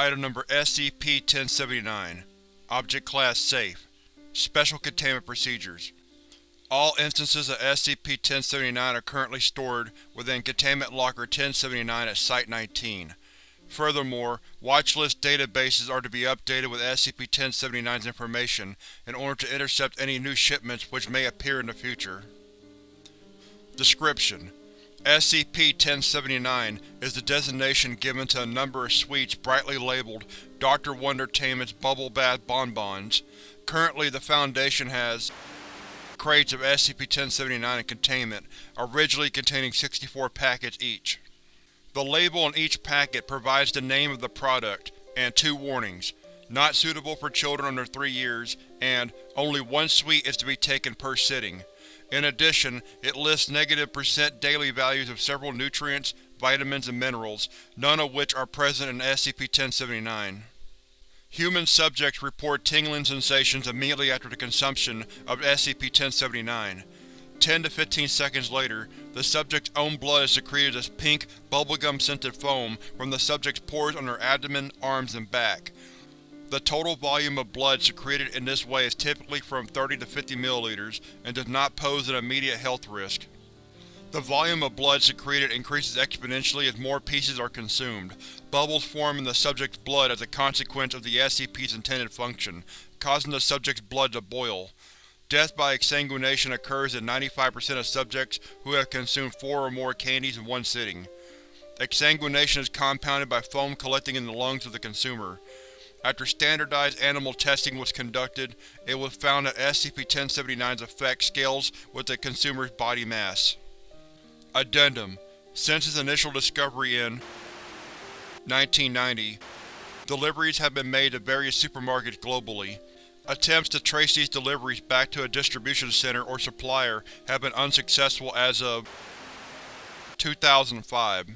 Item Number SCP-1079 Object Class Safe Special Containment Procedures All instances of SCP-1079 are currently stored within Containment Locker 1079 at Site-19. Furthermore, watchlist databases are to be updated with SCP-1079's information in order to intercept any new shipments which may appear in the future. Description: SCP-1079 is the designation given to a number of sweets brightly labeled Dr. Wondertainment's Bubble Bath Bonbons. Currently, the Foundation has crates of SCP-1079 in containment, originally containing 64 packets each. The label on each packet provides the name of the product, and two warnings, not suitable for children under 3 years, and only one sweet is to be taken per sitting. In addition, it lists negative percent daily values of several nutrients, vitamins, and minerals, none of which are present in SCP-1079. Human subjects report tingling sensations immediately after the consumption of SCP-1079. 10 to 15 seconds later, the subject's own blood is secreted as pink, bubblegum-scented foam from the subject's pores on their abdomen, arms, and back. The total volume of blood secreted in this way is typically from 30 to 50 milliliters and does not pose an immediate health risk. The volume of blood secreted increases exponentially as more pieces are consumed. Bubbles form in the subject's blood as a consequence of the SCP's intended function, causing the subject's blood to boil. Death by exsanguination occurs in 95% of subjects who have consumed four or more candies in one sitting. Exsanguination is compounded by foam collecting in the lungs of the consumer. After standardized animal testing was conducted, it was found that SCP-1079's effect scales with the consumer's body mass. Addendum Since its initial discovery in 1990, deliveries have been made to various supermarkets globally. Attempts to trace these deliveries back to a distribution center or supplier have been unsuccessful as of 2005.